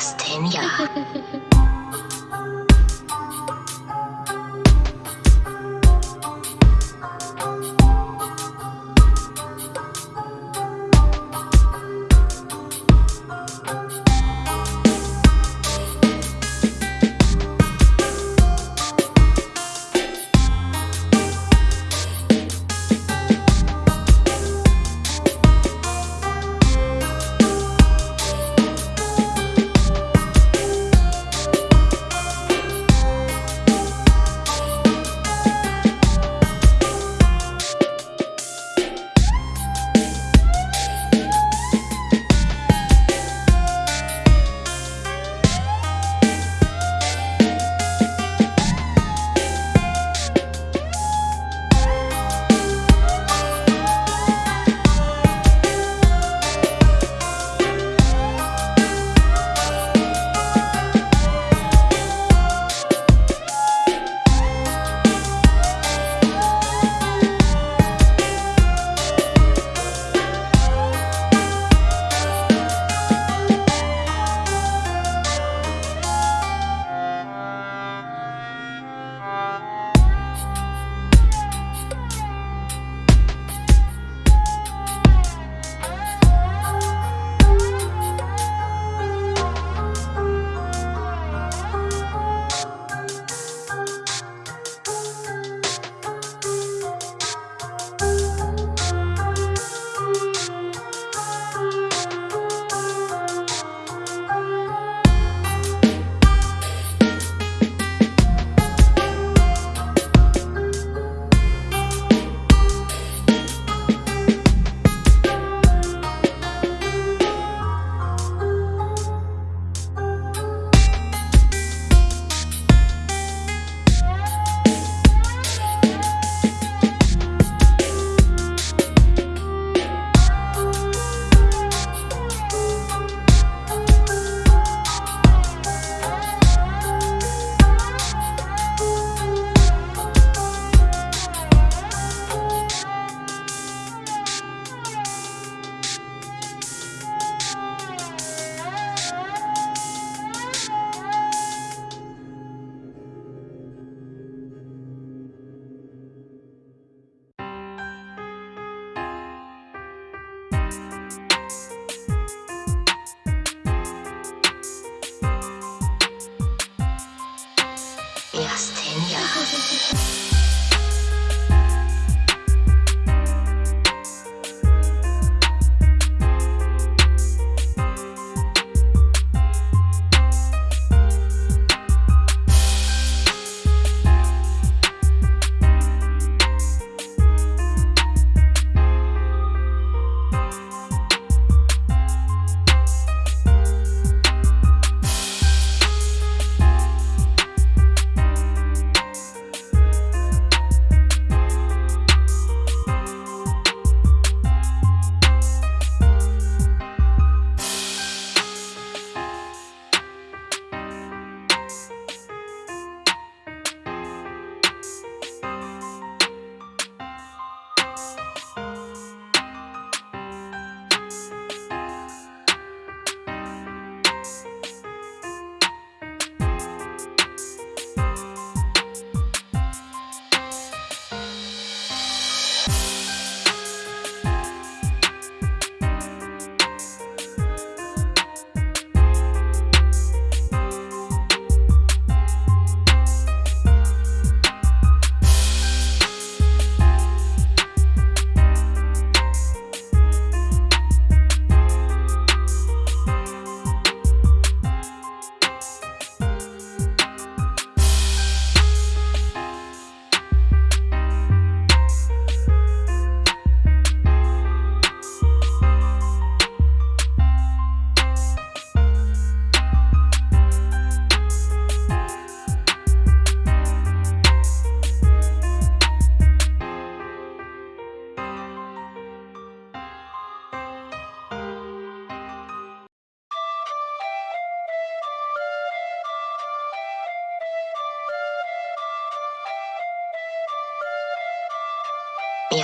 ますてん。呀，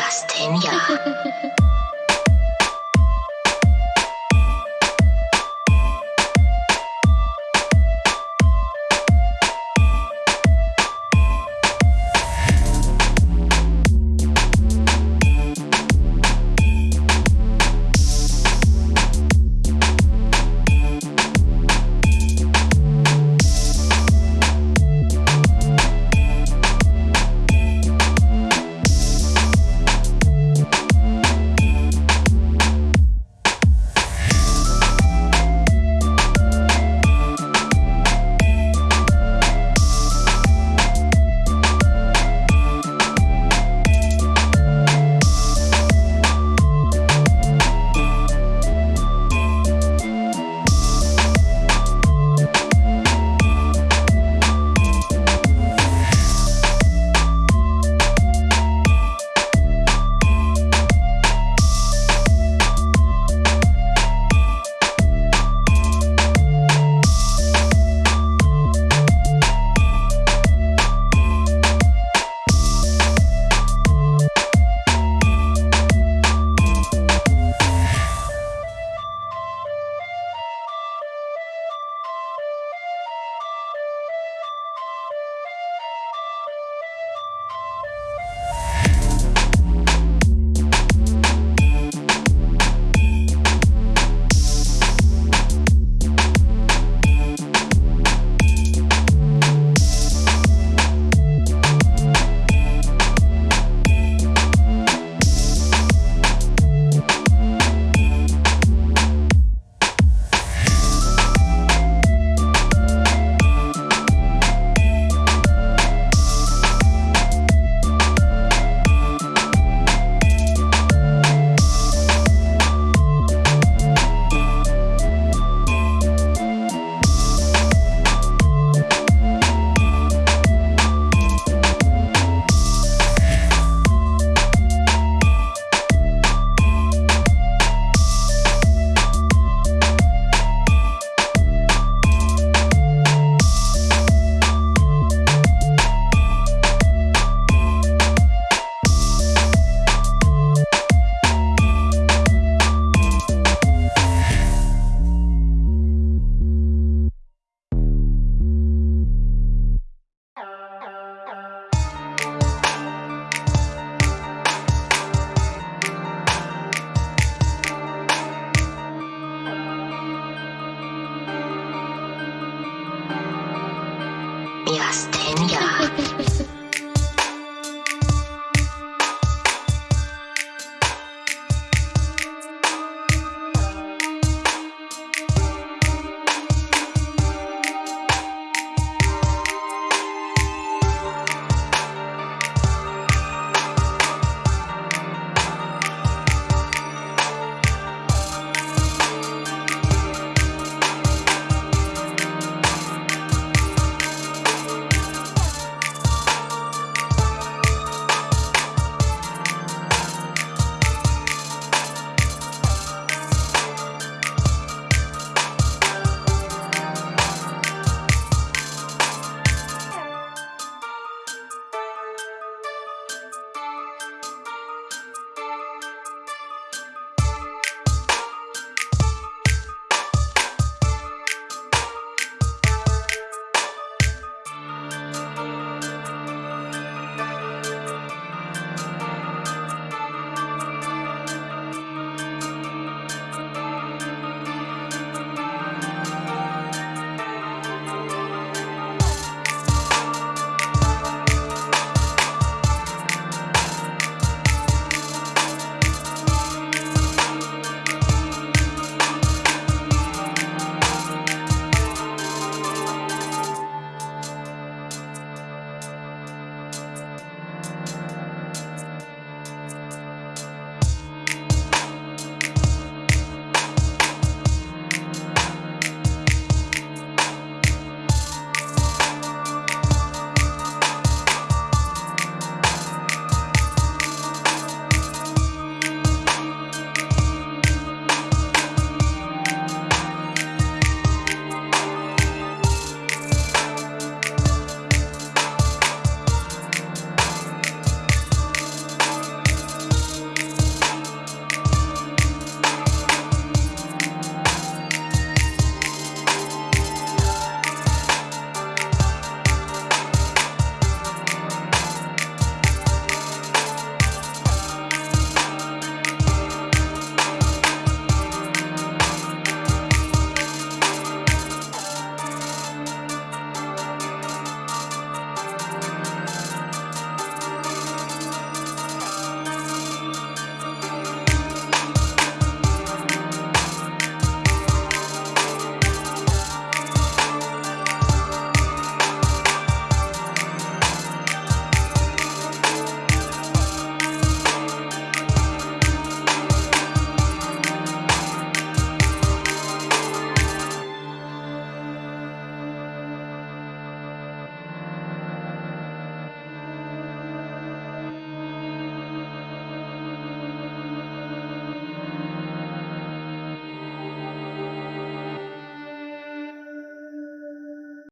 Miastenia.